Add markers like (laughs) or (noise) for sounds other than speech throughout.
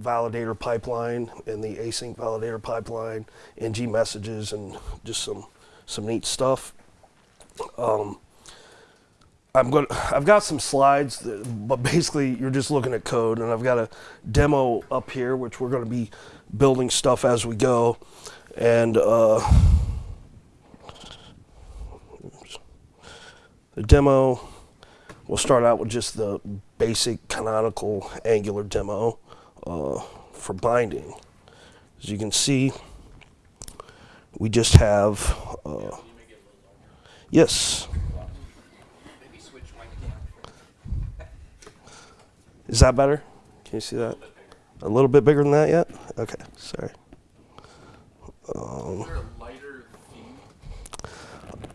validator pipeline and the async validator pipeline, ng messages, and just some some neat stuff. Um, I'm going. I've got some slides, that, but basically you're just looking at code, and I've got a demo up here, which we're going to be building stuff as we go, and. Uh, the demo We'll start out with just the basic canonical angular demo uh, for binding. As you can see, we just have, uh, yes. Is that better? Can you see that? A little bit bigger than that yet? Okay, sorry. Um,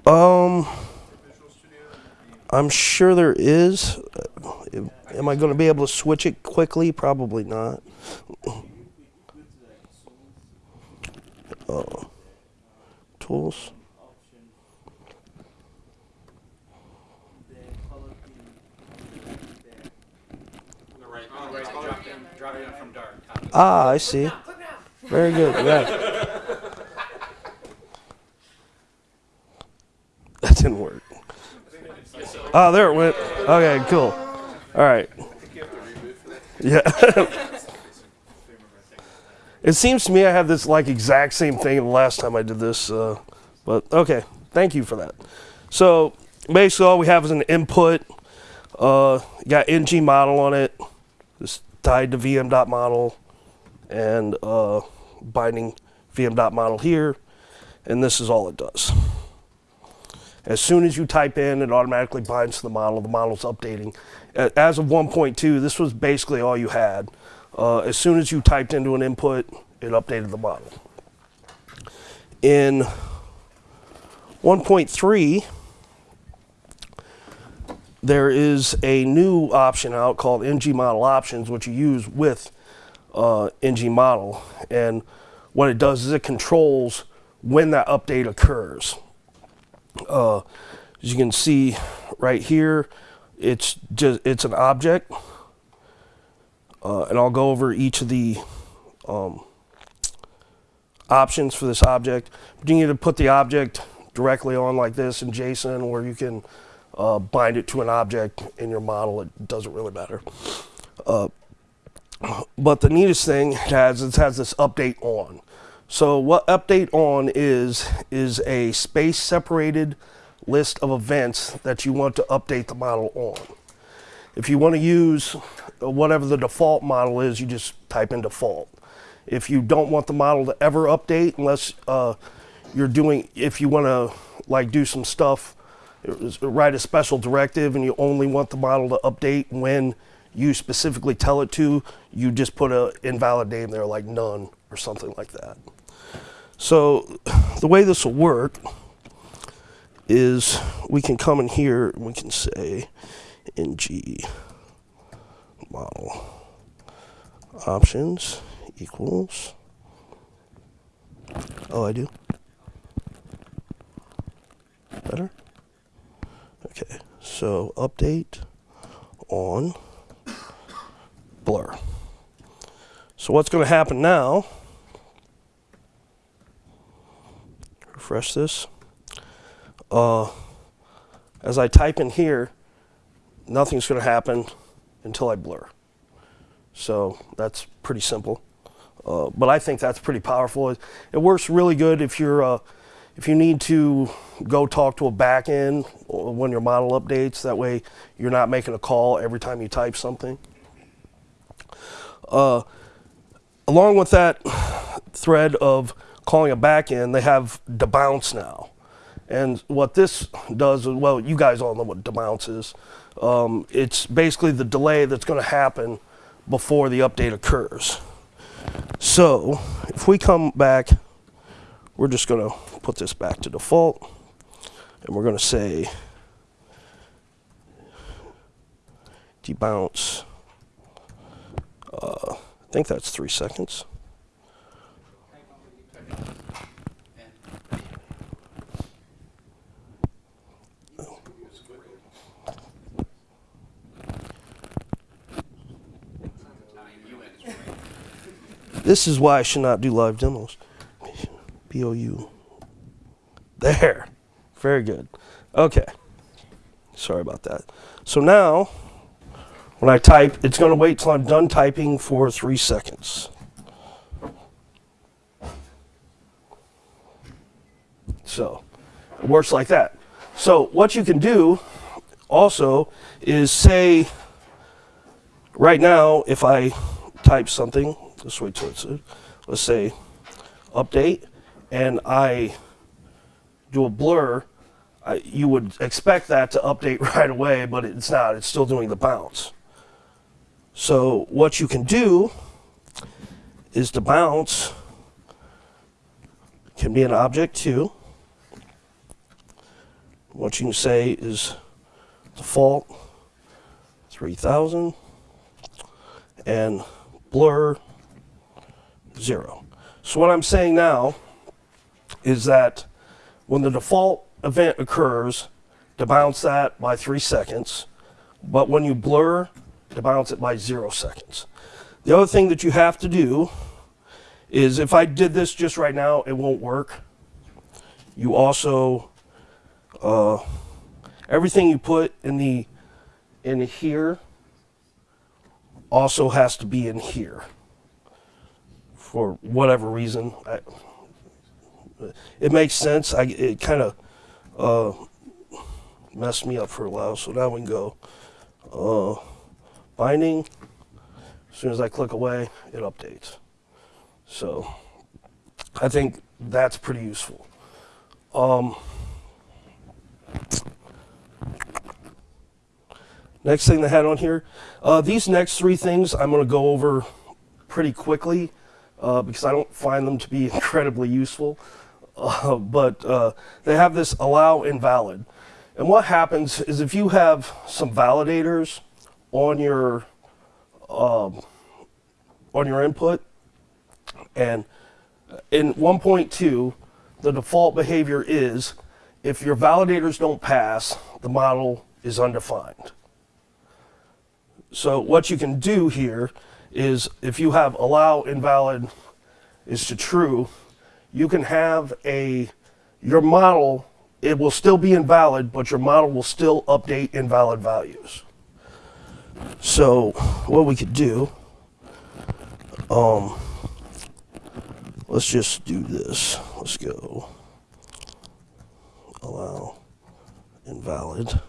um I'm sure there is. Am I going to be able to switch it quickly? Probably not. Uh, tools. Ah, I see. Very good. Yeah. (laughs) That didn't work. Oh, there it went. Okay, cool. All right. Yeah. (laughs) it seems to me I have this like exact same thing the last time I did this, uh, but okay. Thank you for that. So basically, all we have is an input. Uh, got ng model on it. It's tied to vm.model and uh, binding vm.model here, and this is all it does. As soon as you type in, it automatically binds to the model. The model's updating. As of 1.2, this was basically all you had. Uh, as soon as you typed into an input, it updated the model. In 1.3, there is a new option out called ng model options, which you use with uh, ng model. And what it does is it controls when that update occurs. Uh, as you can see right here, it's just it's an object, uh, and I'll go over each of the um, options for this object. But you need to put the object directly on like this in JSON, or you can uh, bind it to an object in your model. It doesn't really matter. Uh, but the neatest thing it has, it has this update on. So what update on is, is a space separated list of events that you want to update the model on. If you want to use whatever the default model is, you just type in default. If you don't want the model to ever update, unless uh, you're doing, if you want to like do some stuff, write a special directive and you only want the model to update when you specifically tell it to, you just put a invalid name there like none or something like that. So the way this will work is we can come in here and we can say ng model options equals oh I do better okay so update on blur so what's going to happen now refresh this. Uh, as I type in here, nothing's going to happen until I blur. So that's pretty simple. Uh, but I think that's pretty powerful. It, it works really good if you're uh, if you need to go talk to a backend when your model updates. That way, you're not making a call every time you type something. Uh, along with that thread of calling a backend, they have debounce now. And what this does well, you guys all know what debounce is. Um, it's basically the delay that's going to happen before the update occurs. So if we come back, we're just going to put this back to default. And we're going to say debounce. Uh, I think that's three seconds. This is why I should not do live demos. B-O-U. There. Very good. Okay. Sorry about that. So now, when I type, it's going to wait till I'm done typing for three seconds. So it works like that. So what you can do also is say, right now, if I type something, let's wait let's say update, and I do a blur, I, you would expect that to update (laughs) right away, but it's not. It's still doing debounce. So what you can do is debounce can be an object too. What you can say is default 3000 and blur 0. So what I'm saying now is that when the default event occurs, to bounce that by 3 seconds, but when you blur, to bounce it by 0 seconds. The other thing that you have to do is if I did this just right now, it won't work. You also uh, everything you put in the in here also has to be in here for whatever reason. I, it makes sense. I, it kind of uh, messed me up for a while. So now we can go uh, binding. As soon as I click away, it updates. So I think that's pretty useful. Um, Next thing they had on here, uh, these next three things I'm going to go over pretty quickly uh, because I don't find them to be (laughs) incredibly useful. Uh, but uh, they have this allow invalid. And what happens is if you have some validators on your um, on your input, and in 1.2, the default behavior is if your validators don't pass, the model is undefined. So what you can do here is if you have allow invalid is to true, you can have a, your model, it will still be invalid, but your model will still update invalid values. So what we could do, um, let's just do this. Let's go allow invalid.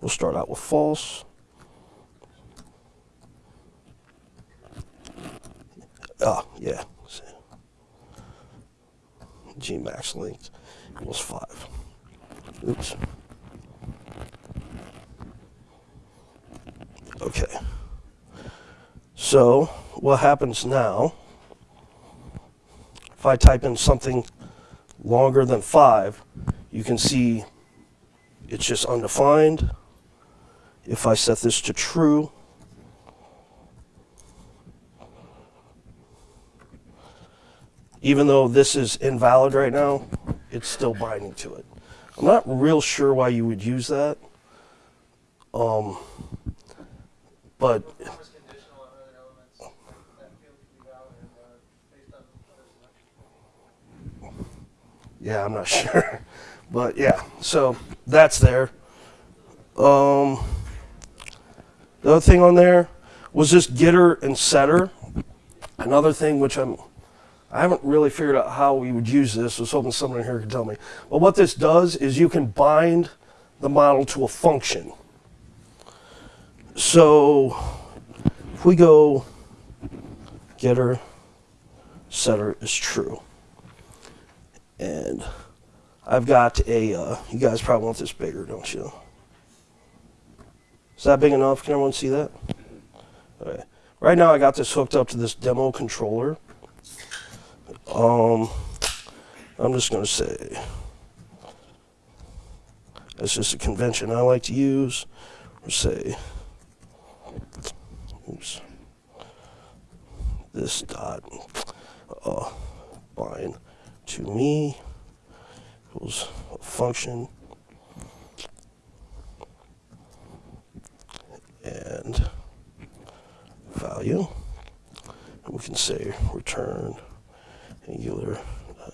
We'll start out with false. Ah, yeah. ng max length equals 5. Oops. Okay. So, what happens now, if I type in something longer than 5, you can see it's just undefined. If I set this to true, even though this is invalid right now, it's still binding to it. I'm not real sure why you would use that. Um, but yeah, I'm not (laughs) sure. But yeah, so that's there. Um, the other thing on there was just getter and setter. Another thing which I'm, I haven't really figured out how we would use this. I was hoping someone here could tell me. But what this does is you can bind the model to a function. So if we go getter setter is true. And I've got a, uh, you guys probably want this bigger, don't you? Is that big enough? Can everyone see that? Okay. Right now I got this hooked up to this demo controller. Um, I'm just going to say, that's just a convention I like to use. Or say, oops, this dot uh, bind to me equals a function and value. And we can say return uh,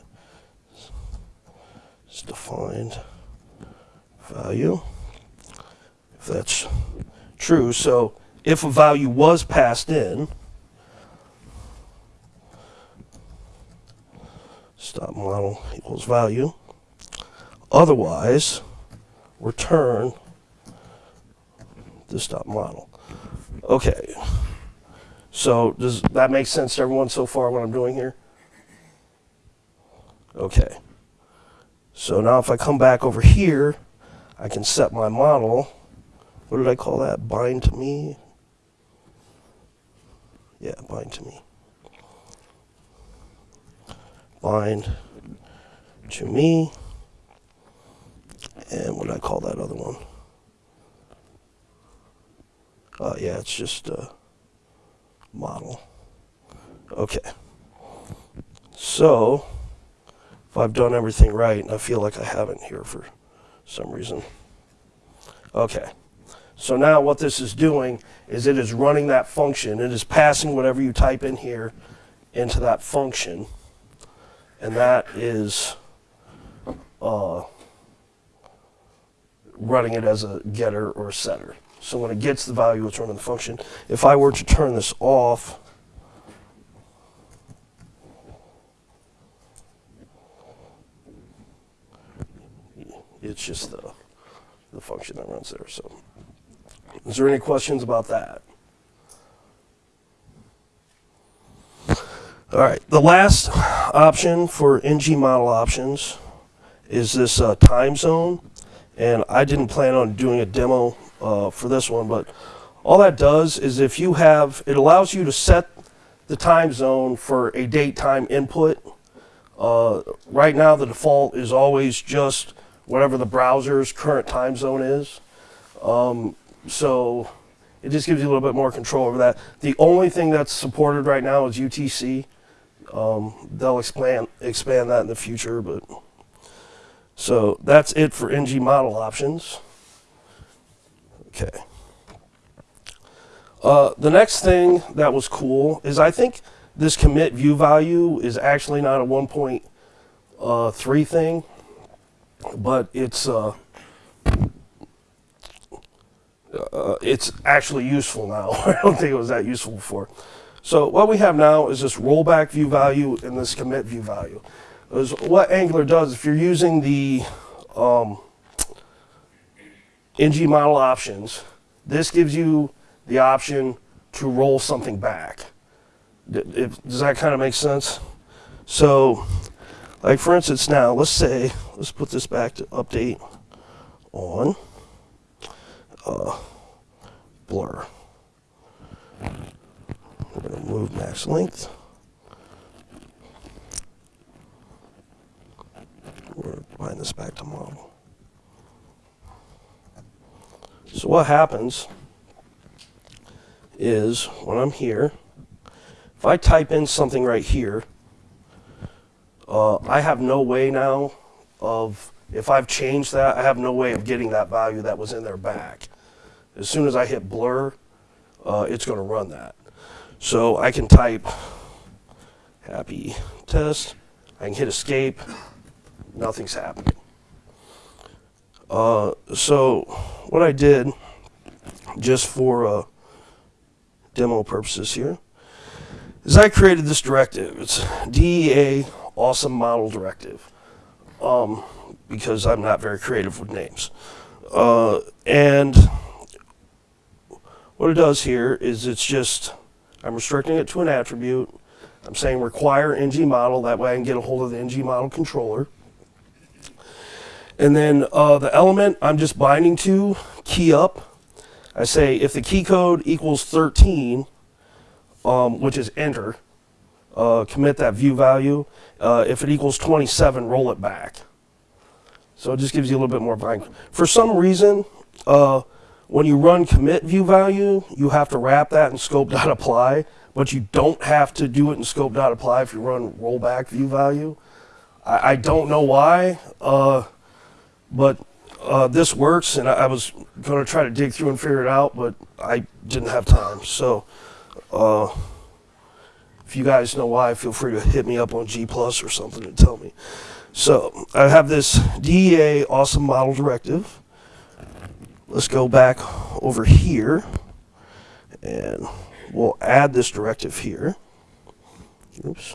is defined value. If that's true, so if a value was passed in, stop model equals value. Otherwise, return the stop model. Okay. So does that make sense to everyone so far what I'm doing here? Okay. So now if I come back over here, I can set my model. What did I call that? Bind to me? Yeah, bind to me. Bind to me. And what did I call that other one? Uh, yeah, it's just a model. Okay. So, if I've done everything right, and I feel like I haven't here for some reason. Okay. So now what this is doing is it is running that function. It is passing whatever you type in here into that function. And that is uh, running it as a getter or a setter. So when it gets the value, it's running the function. If I were to turn this off, it's just the, the function that runs there. So is there any questions about that? All right, the last option for NG model options is this uh, time zone. And I didn't plan on doing a demo uh, for this one, but all that does is if you have, it allows you to set the time zone for a date time input. Uh, right now the default is always just whatever the browser's current time zone is. Um, so it just gives you a little bit more control over that. The only thing that's supported right now is UTC. Um, they'll expand expand that in the future, but so that's it for NG model options. Okay. Uh, the next thing that was cool is I think this commit view value is actually not a 1.3 uh, thing, but it's uh, uh, it's actually useful now. (laughs) I don't think it was that useful before. So what we have now is this rollback view value and this commit view value. Is what Angular does, if you're using the um, NG model options, this gives you the option to roll something back. does that kind of make sense? So, like for instance now, let's say, let's put this back to update on uh, blur. We're going to move max length. We're bind this back to model. So what happens is when I'm here, if I type in something right here, uh, I have no way now of, if I've changed that, I have no way of getting that value that was in there back. As soon as I hit blur, uh, it's going to run that. So I can type happy test, I can hit escape, nothing's happening. Uh, so what I did, just for uh, demo purposes here, is I created this directive. It's DEA Awesome Model Directive, um, because I'm not very creative with names. Uh, and what it does here is it's just, I'm restricting it to an attribute. I'm saying require ng model, that way I can get a hold of the ng model controller. And then uh, the element I'm just binding to, key up. I say if the key code equals 13, um, which is enter, uh, commit that view value. Uh, if it equals 27, roll it back. So it just gives you a little bit more bind. For some reason, uh, when you run commit view value, you have to wrap that in scope.apply, but you don't have to do it in scope.apply if you run rollback view value. I, I don't know why. Uh, but uh, this works, and I, I was going to try to dig through and figure it out, but I didn't have time. So uh, If you guys know why, feel free to hit me up on G Plus or something and tell me. So I have this DEA awesome model directive. Let's go back over here and we'll add this directive here. Oops.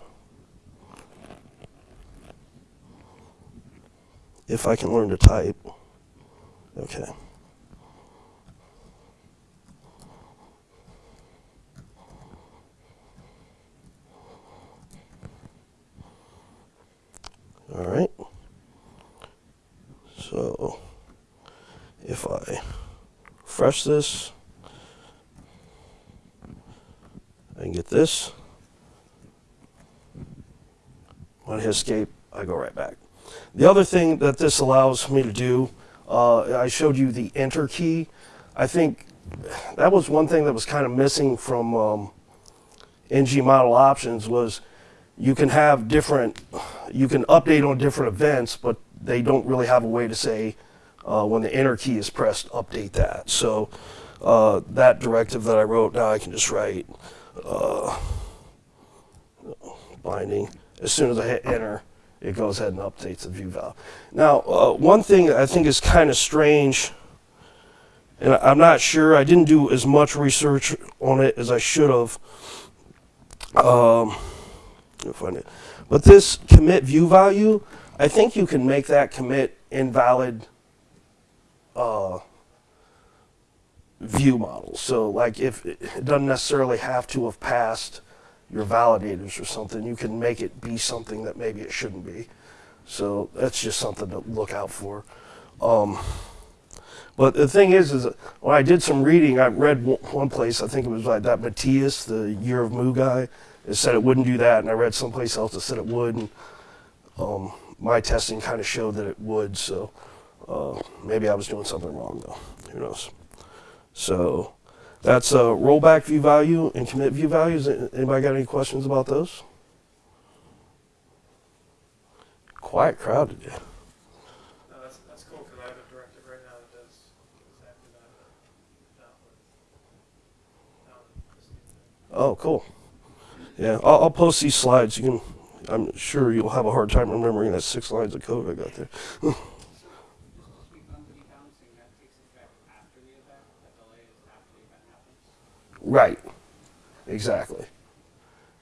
If I can learn to type. Okay. All right. So if I refresh this, I can get this. When I hit escape, I go right back. The other thing that this allows me to do, uh, I showed you the enter key. I think that was one thing that was kind of missing from um, NG model options was you can have different, you can update on different events, but they don't really have a way to say uh, when the enter key is pressed, update that. So uh, that directive that I wrote, now I can just write uh, binding. As soon as I hit enter, it goes ahead and updates the view value. Now, uh, one thing I think is kind of strange, and I'm not sure, I didn't do as much research on it as I should have. Um, find it. But this commit view value, I think you can make that commit invalid uh, view model. So like if it doesn't necessarily have to have passed your validators or something, you can make it be something that maybe it shouldn't be. So that's just something to look out for. Um, but the thing is, is when I did some reading, I read one place, I think it was like that Matias, the Year of Moo guy, it said it wouldn't do that, and I read someplace else that said it would, and um, my testing kind of showed that it would, so uh, maybe I was doing something wrong though, who knows. So that's uh, rollback view value and commit view values. Anybody got any questions about those? Quiet crowd today. No, that's, that's cool, because I have a directive right now that does exactly that. Now, now, this needs to- Oh, cool. Yeah, I'll, I'll post these slides. You can. I'm sure you'll have a hard time remembering that six lines of code I got there. Right. Exactly.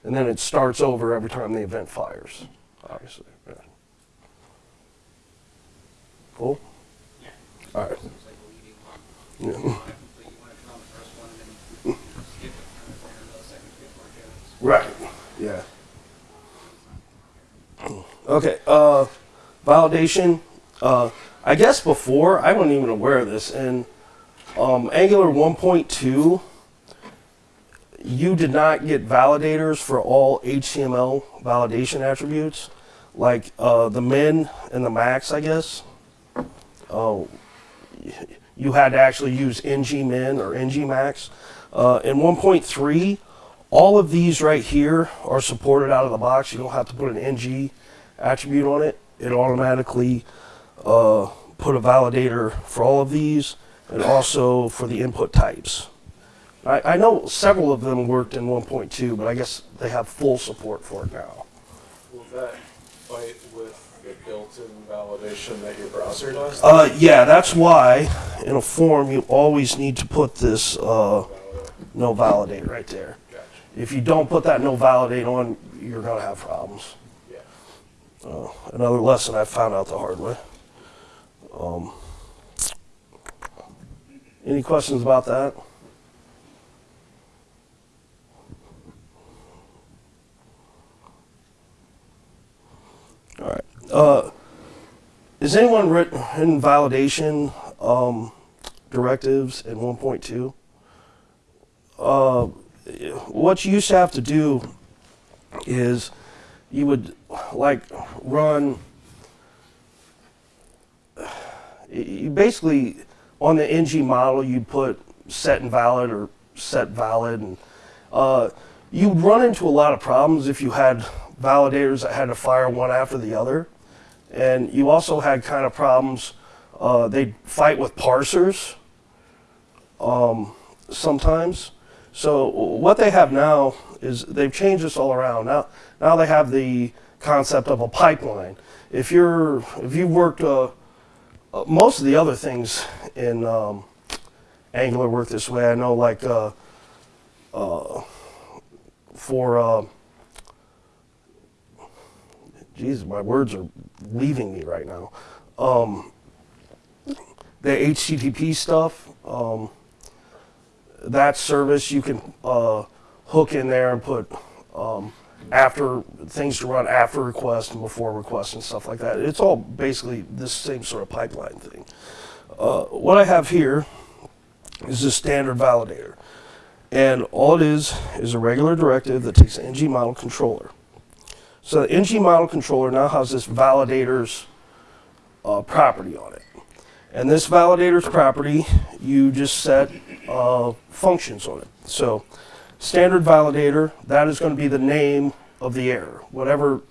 And then it starts over every time the event fires. Obviously. Yeah. Cool. Yeah. All right. Yeah. You want to complete, you want to come on the first one and then skip it for another second before it goes. Right. Yeah. Okay. Uh, validation. Uh, I guess before I wasn't even aware of this. and um, Angular 1.2, you did not get validators for all HTML validation attributes, like uh, the min and the max. I guess. Oh, you had to actually use ng min or ng max. Uh, in 1.3, all of these right here are supported out of the box. You don't have to put an ng attribute on it. It automatically uh, put a validator for all of these and also for the input types. I, I know several of them worked in 1.2, but I guess they have full support for it now. Will that fight with the built-in validation that your browser does? Uh, yeah, that's why in a form you always need to put this uh, no validate right there. If you don't put that no validate on, you're gonna have problems. Yeah. Uh, another lesson I found out the hard way. Um, any questions about that? All right. Uh, is anyone written in validation um, directives in 1.2? What you used to have to do is you would like run you basically on the ng model you'd put set invalid or set valid and uh, you'd run into a lot of problems if you had validators that had to fire one after the other. And you also had kind of problems uh, they'd fight with parsers um, sometimes So what they have now is they've changed this all around. Now, now they have the concept of a pipeline. If you're, if you've worked, uh, uh, most of the other things in um, Angular work this way. I know, like uh, uh, for, uh, geez, my words are leaving me right now. Um, the HTTP stuff. Um, that service you can uh, hook in there and put um, after things to run after request and before request and stuff like that. It's all basically this same sort of pipeline thing. Uh, what I have here is a standard validator. And all it is is a regular directive that takes an ng model controller. So the ng model controller now has this validator's uh, property on it. And this validator's property, you just set uh, functions on it. So standard validator, that is going to be the name of the error. Whatever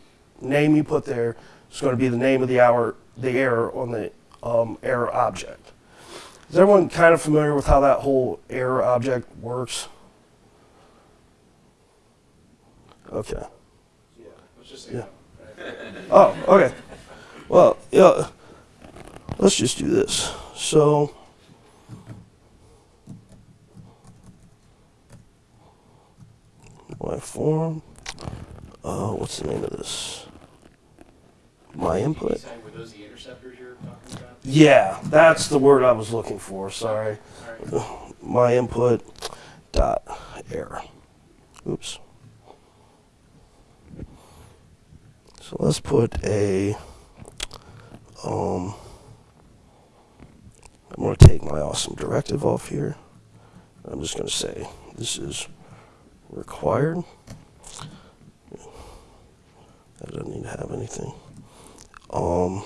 name you put there is going to be the name of the hour, the error on the um, error object. Is everyone kind of familiar with how that whole error object works? Okay. Yeah. Oh, okay. Well, yeah. Let's just do this. So, my form. Uh, what's the name of this? My input. Were those the interceptors you're talking about? Yeah, that's the word I was looking for. Sorry. Right. My input dot error. Oops. So let's put a um I'm going to take my awesome directive off here. I'm just going to say this is required. That doesn't need to have anything. Um,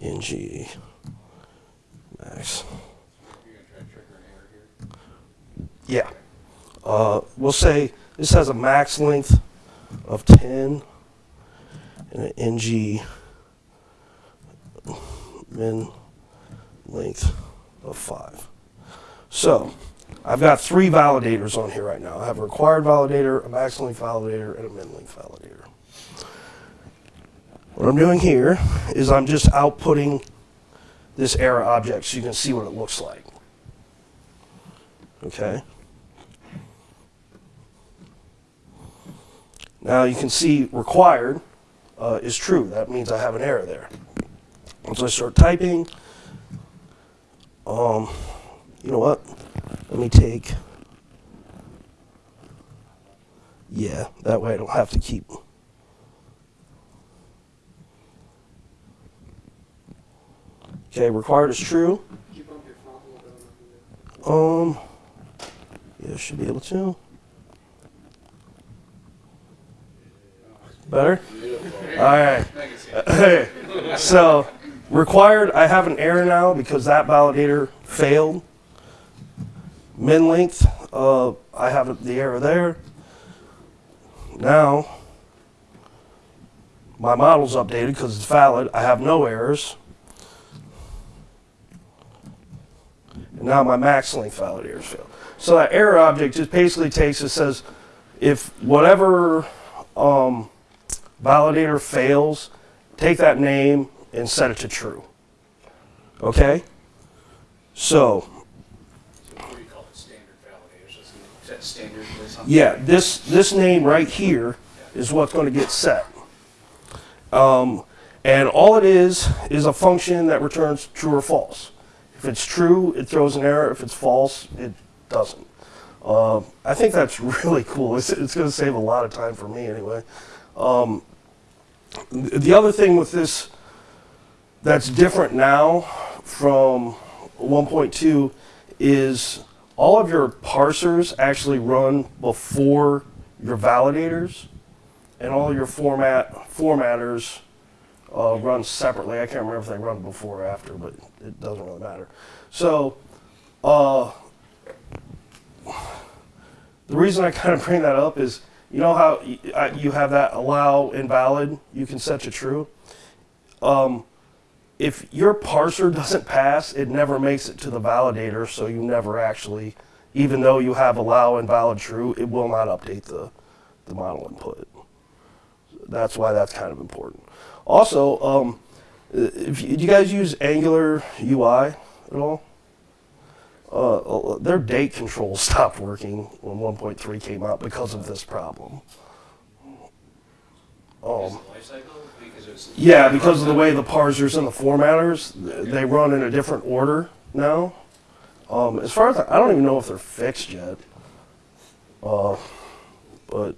ng max. Yeah. Uh, we'll say this has a max length of 10 and an ng min length of 5. So I've got three validators on here right now. I have a required validator, a max validator, and a min length validator. What I'm doing here is I'm just outputting this error object so you can see what it looks like. Okay? Now you can see required uh, is true. That means I have an error there. Once I start typing, um, you know what? Let me take, yeah, that way I don't have to keep. Okay, required is true. Um, yeah, should be able to. Better? All right. (laughs) So, required, I have an error now because that validator failed. Min length, uh, I have the error there. Now, my model's updated because it's valid. I have no errors. And now my max length validators fail. So that error object just basically takes, it says, if whatever um, validator fails, take that name and set it to true. Okay? So, What do you call it, standard validators, that standard? Is that yeah, this, this name right here is what's going to get set. Um, and all it is, is a function that returns true or false. If it's true, it throws an error. If it's false, it doesn't. Uh, I think that's (laughs) really cool. It's, it's going to save a lot of time for me anyway. Um, the other thing with this that's different now from 1.2 is all of your parsers actually run before your validators, and all your format formatters uh, run separately. I can't remember if they run before or after, but it doesn't really matter. So, uh, the reason I kind of bring that up is, you know how you have that allow invalid, you can set to true. Um, if your parser doesn't pass, it never makes it to the validator, so you never actually even though you have allow invalid true, it will not update the, the model input. That's why that's kind of important. Also, um, if you, do you guys use Angular UI at all? Uh, their date control (laughs) stopped working when 1.3 came out because of this problem. Um, the life cycle? Because it's. yeah, because of the way the parsers and the formatters, they run in a different order now. Um, as far as I, I don't even know if they're fixed yet. Uh, but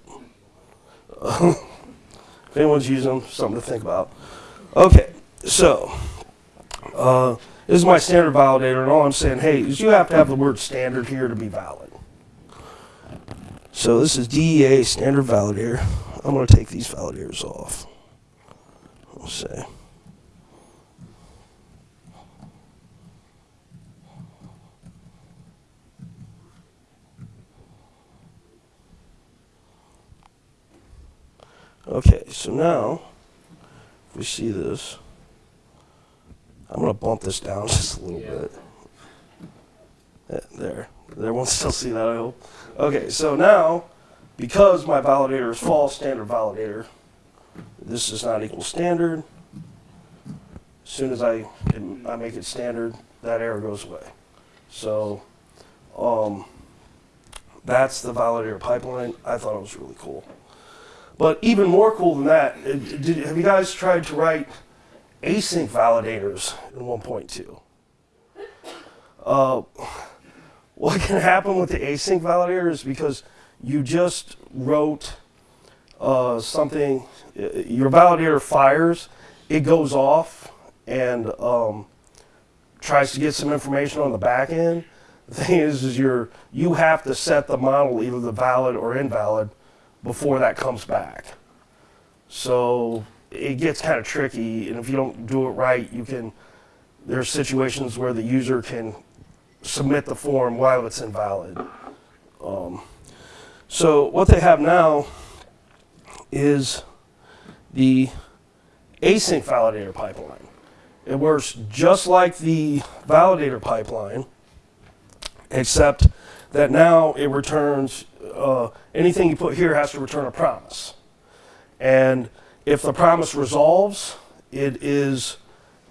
(laughs) if anyone's using them, something to think about. Okay, so uh, this is my standard validator, and all I'm saying, hey, is you have to have the word standard here to be valid. So this is DEA standard validator. I'm going to take these validators off. Let's see. Okay, so now, if we see this, I'm going to bump this down (laughs) just a little Yeah. bit. Yeah, there. Everyone (laughs) still see that, I hope. Okay, so now, because my validator is false, standard validator, this is not equal standard. As soon as I, I make it standard, that error goes away. So, um, that's the validator pipeline. I thought it was really cool. But even more cool than that, it- did, have you guys tried to write async validators in 1.2? Uh, what can happen with the async validator is because you just wrote uh, something, uh, your validator fires, it goes off and um, tries to get some information on the back end. The thing is, is you're, you have to set the model either the valid or invalid before that comes back. So it gets kind of tricky, and if you don't do it right, you can. There's situations where the user can submit the form while it's invalid. Um, so what they have now is the async validator pipeline. It works just like the validator pipeline, except that now it returns uh, anything you put here has to return a promise. And if the promise resolves, it is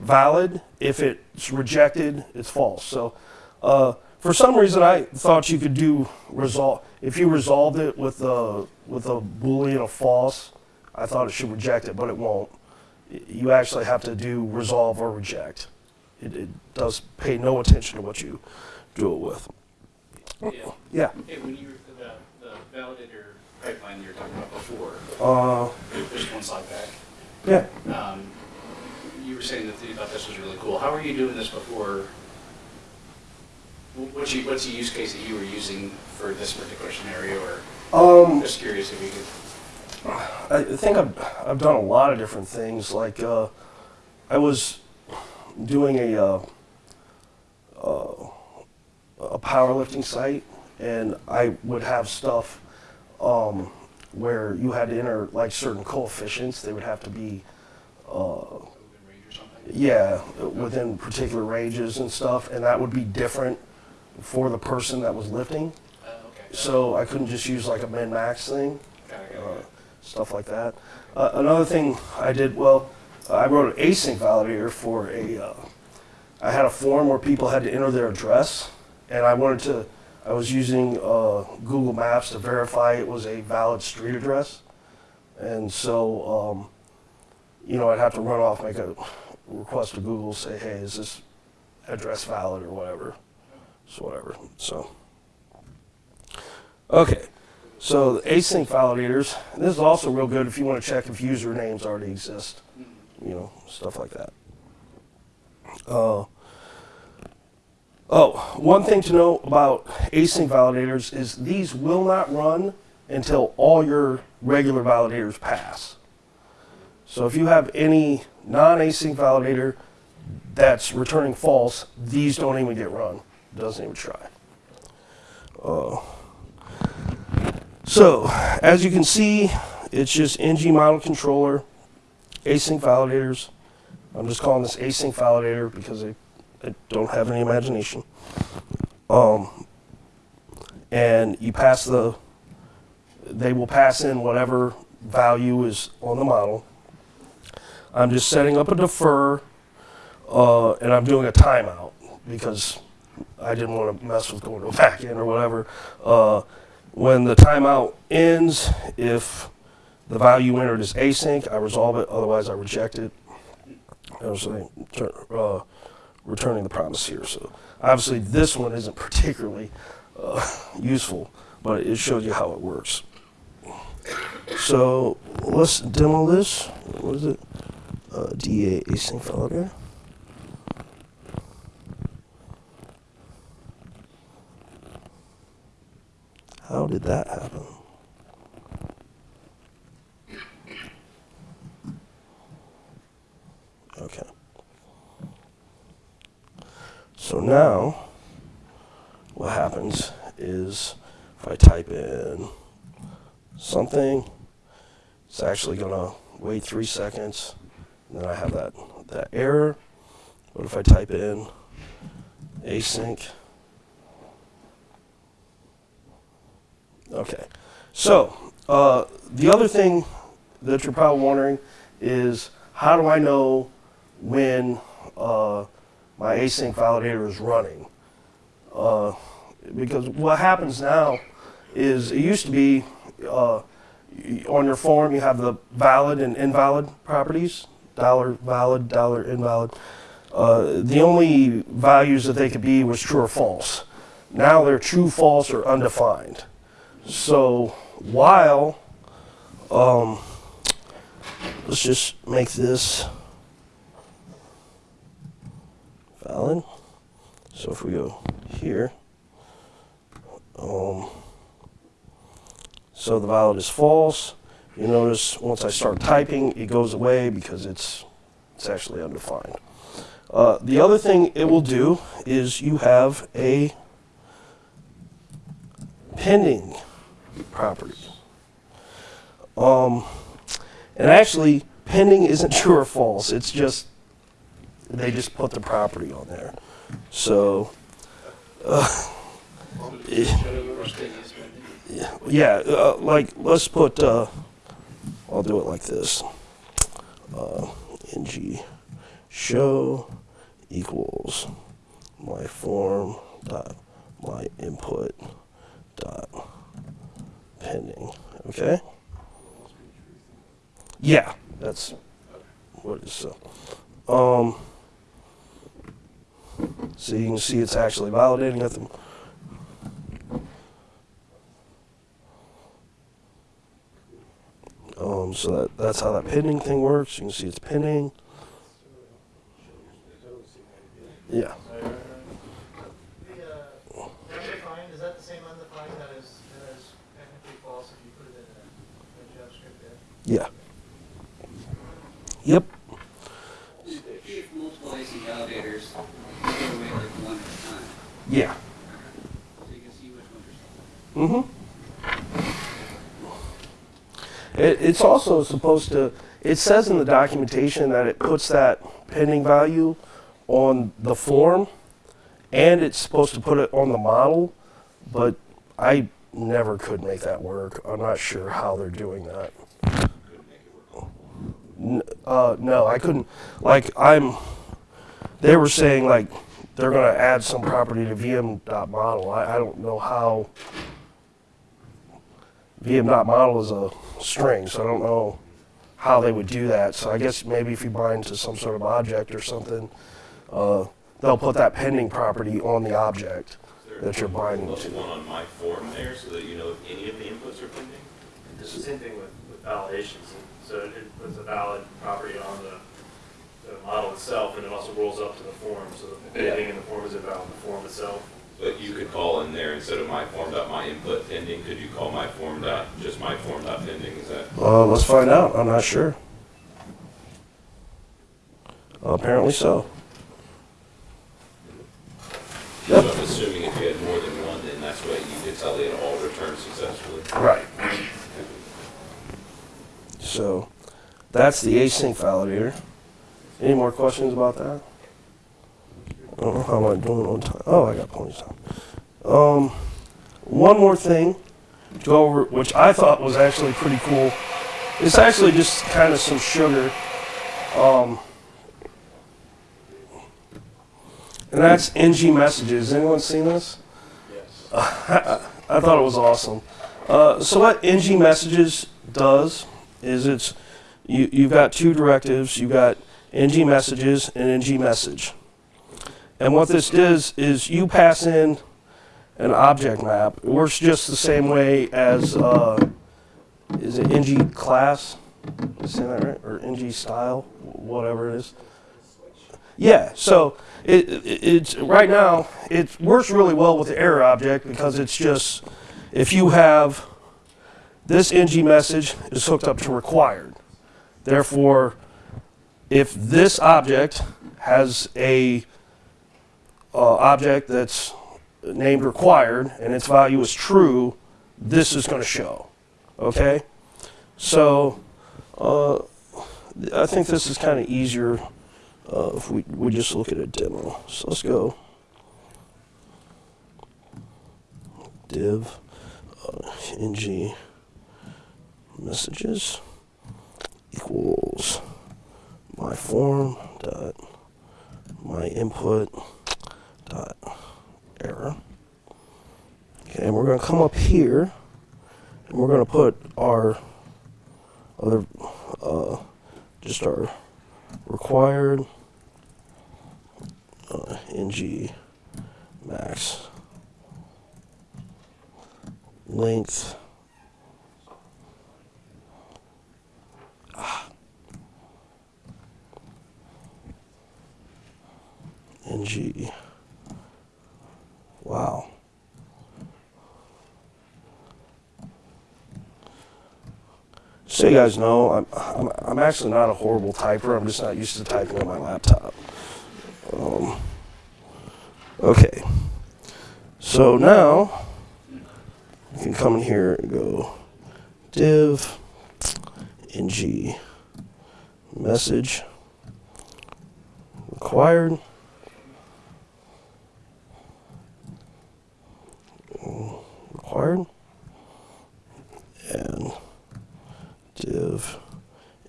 valid. If it's rejected, it's false. So uh, for some reason, I thought you could do resolve. If you resolved it with a with a boolean of false, I thought it should reject it, but it won't. You actually have to do resolve or reject. It, it does pay no attention to what you do it with. Yeah. Yeah. Hey, when you, the, the validator pipeline you were talking about before, Uh, just one slide back, yeah. um, you were saying that you thought this was really cool. How were you doing this before? Wh- What's you, what's the use case that you were using for this particular scenario, or Um, just curious if you could? I think I've, I've done a lot of different things. Like, uh, I was doing a, uh, uh, a powerlifting site, and I would have stuff um, where you had to enter like certain coefficients. They would have to be, uh, Open range or something? yeah, within particular ranges and stuff, and that would be different for the person that was lifting. Uh, okay. So I couldn't just use like a min max thing. Got it, got it, uh, got it. stuff like that. Uh, another thing I did, well, I wrote an async validator for a, uh, I had a form where people had to enter their address, and I wanted to, I was using uh, Google Maps to verify it was a valid street address. And so, um, you know, I'd have to run off, make a request to Google, say, hey, is this address valid or whatever. So whatever, so. Okay. So the async validators, this is also real good if you want to check if usernames already exist, you know, stuff like that. Uh, oh, one thing to know about async validators is these will not run until all your regular validators pass. So if you have any non-async validator that's returning false, these don't even get run. Doesn't even try. Uh, so, as you can see, it's just ng model controller, async validators. I'm just calling this async validator because I, I don't have any imagination. Um, and you pass the, they will pass in whatever value is on the model. I'm just setting up a defer, uh, and I'm doing a timeout because I didn't want to mess with going to a back end or whatever. Uh, when the timeout ends, if the value entered is async, I resolve it, otherwise I reject it. I was saying, uh, returning the promise here. So obviously this one isn't particularly uh, useful, but it shows you how it works. So let's demo this. What is it? Uh, DA async validator. How did that happen? Okay. So now, what happens is if I type in something, it's actually gonna wait three seconds, and then I have that, that error. But if I type in async? Okay, so uh, the other thing that you're probably wondering is how do I know when uh, my async validator is running? Uh, because what happens now is it used to be uh, on your form you have the valid and invalid properties dollar valid dollar invalid. Uh, the only values that they could be was true or false. Now they're true false or undefined so while um, let's just make this valid so if we go here um, so the valid is false. You notice once I start typing, it goes away because it's it's actually undefined. Uh, the other thing it will do is you have a pending property. Um, and actually, pending isn't (laughs) true or false. It's just they just put the property on there. So. Uh, (laughs) yeah, yeah uh, like let's put, uh, I'll do it like this. Uh, ng show equals my form dot my input dot pending. Okay? Yeah, that's what is. So, um, so you can see it's actually validating at the Um, so that, that's how that pending thing works. You can see it's pending. Yeah. The, uh, undefined, is that the same undefined that is, that is technically false if you put it in a, a JavaScript there? Yeah. Yep. If you have multiple async validators, you go away like one at a time, Yeah. so you can see which ones are solid. Mm-hmm. It, it's also supposed to, it says in the documentation that it puts that pending value on the form and it's supposed to put it on the model, but I never could make that work. I'm not sure how they're doing that. N- uh, no, I couldn't. Like, I'm, they were saying like they're going to add some property to VM.model. I, I don't know how. VM.model is a string, so I don't know how they would do that. So I guess maybe if you bind to some sort of object or something, uh, they'll put that pending property on the object that you're binding Plus to. one on my form there, so that you know if any of the inputs are pending? It's the same thing with, with validations. So it it puts a valid property on the, the model itself, and it also rolls up to the form. So Yeah. anything in the form is invalid in the form itself. But you could call in there, instead of my form dot my input pending, could you call my form dot, just my form dot pending, is that? Uh, let's find out. I'm not sure. apparently so. So I'm assuming if you had more than one, then that's what you did tell it all returned successfully. Right. So that's the async validator. Any more questions about that? I don't know how am I doing on time. Oh, I got plenty of time. Um, one more thing to go over, which I thought was actually pretty cool. It's actually just kind of some sugar. Um, and that's NG messages. Anyone seen this? Yes. (laughs) I thought it was awesome. Uh, so what NG messages does is it's you you've got two directives. You've got NG messages and NG message. And what this does is you pass in an object map. It works just the same way as uh, is it NG class? That right? Or NG style, whatever it is. Yeah. So it, it, it's right now it works really well with the error object because it's just if you have this ng message is hooked up to required. Therefore, if this object has a uh, object that's named required and its value is true, this is going to show. Okay? So, uh, I think this is kind of easier uh, if we, we just look at a demo. So let's go div uh, ng messages equals my form dot my input dot error. Okay, and we're going to come up here and we're going to put our other uh, just our required uh, ng max length Ah. ng wow so you guys know I'm, I'm, I'm actually not a horrible typer. I'm just not used to typing on my laptop. Um, okay. So now you can come in here and go div ng message required required and div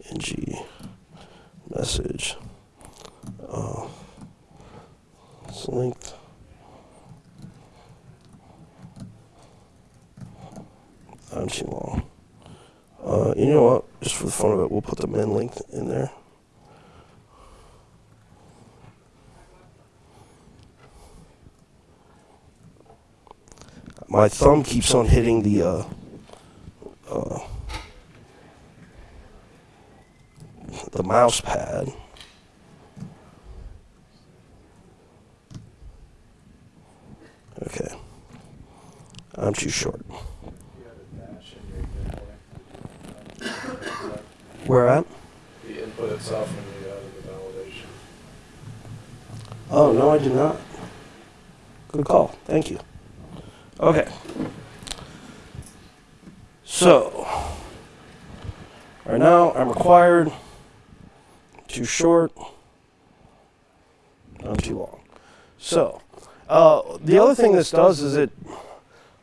ng message uh, it's linked I'm too long. Uh, you know what? Just for the fun of it, we'll put the min length in there. My thumb keeps on hitting the uh, uh, the mouse pad. Okay. I'm too short. You have a dash in your input. Where at? The input itself when you added the validation. Oh, no, I did not. Good call. Thank you. Okay. So, right now I'm required. Too short. I'm too long. So, uh, the other thing this does is it,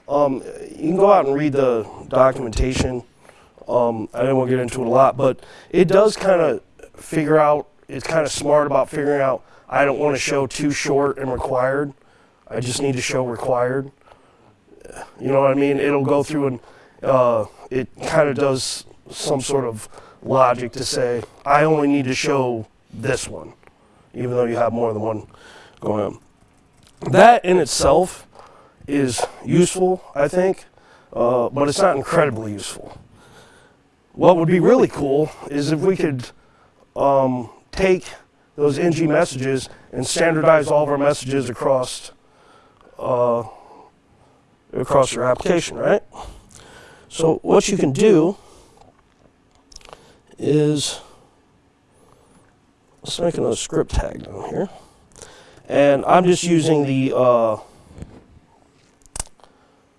um, you can go out and read the documentation. Um, I didn't want to get into it a lot, but it does kind of figure out, it's kind of smart about figuring out I don't want to show too short and required. I just need to show required. You know what I mean? It'll go through and uh, it kind of does some sort of logic to say, I only need to show this one, even though you have more than one going on. That in itself is useful, I think, uh, but it's not incredibly useful. What would be really cool is if we could um, take those NG messages and standardize all of our messages across uh, across your application, right? So what you can do is let's make another script tag down here, and I'm just using the. Uh,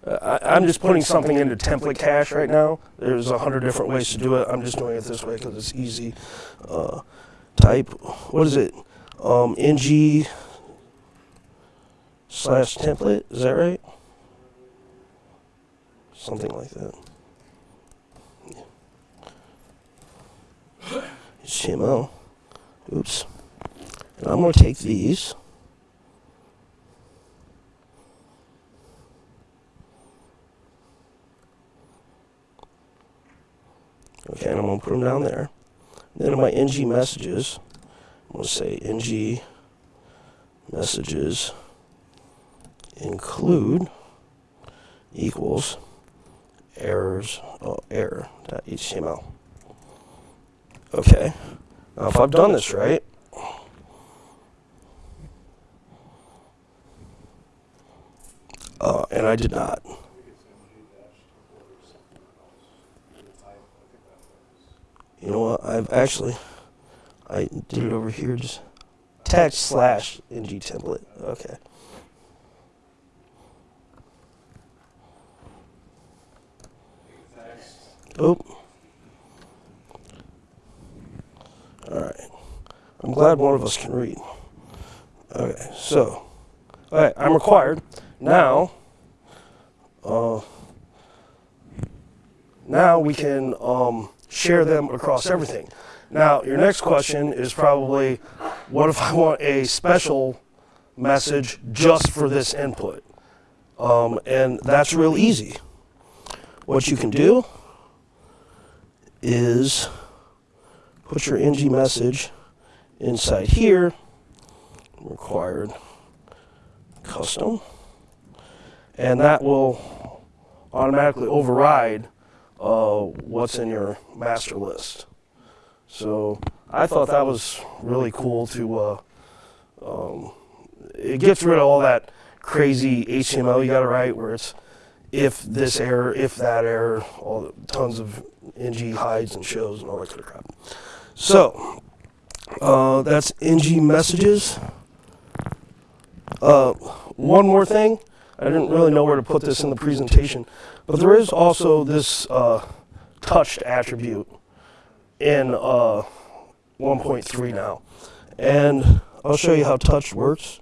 I, I'm just putting something into template cache right now. There's a hundred different ways to do it. I'm just doing it this way because it's easy. Uh, type what is it? Um, ng slash template. Is that right? Something like that. HTML. Oops. And I'm going to take these. Okay, and I'm going to put them down there. Then in my ng messages, I'm going to say ng messages include equals errors oh, error dot html. Okay. Now if I've done this right, uh, and I did not. You know what? I've actually I did it over here. Just text slash ng template. Okay. Oh. All right. I'm glad one of us can read. Okay, so, all right, I'm required. Now, uh, now we can um, share them across everything. Now, your next question is probably, what if I want a special message just for this input? Um, and that's real easy. What you can do is put your ng message inside here, required custom, and that will automatically override uh, what's in your master list. So I thought that was really cool to, uh, um, it gets rid of all that crazy HTML you gotta write where it's if this error, if that error, all the, tons of ng hides and shows and all that kind of crap. So uh, that's ng messages. Uh, one more thing, I didn't really know where to put this in the presentation, but there is also this uh, touched attribute in uh, 1.3 now. And I'll show you how touch works.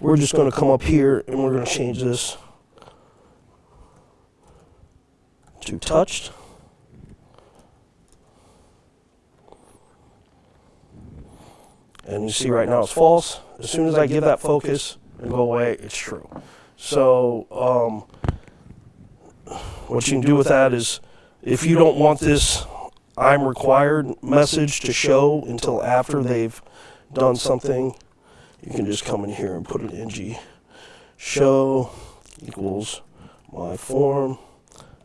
We're just going to come up here and we're going to change this to touched. And you see right now it's false. As soon as I give that focus and go away, it's true. So um, what you can do with that is if you don't want this I'm required message to show until after they've done something, you can just come in here and put an ng show equals my form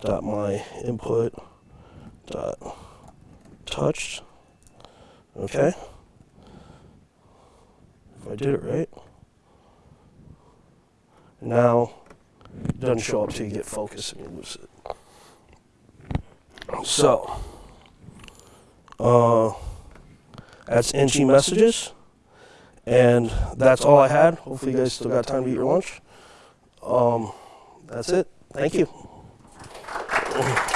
dot my input dot touched. Okay. If I did it right. Now it doesn't show up till you get focus and you lose it. So uh, that's ng messages. And that's all I had. Hopefully you guys still got time to eat your lunch. Um, that's it. Thank you. 哦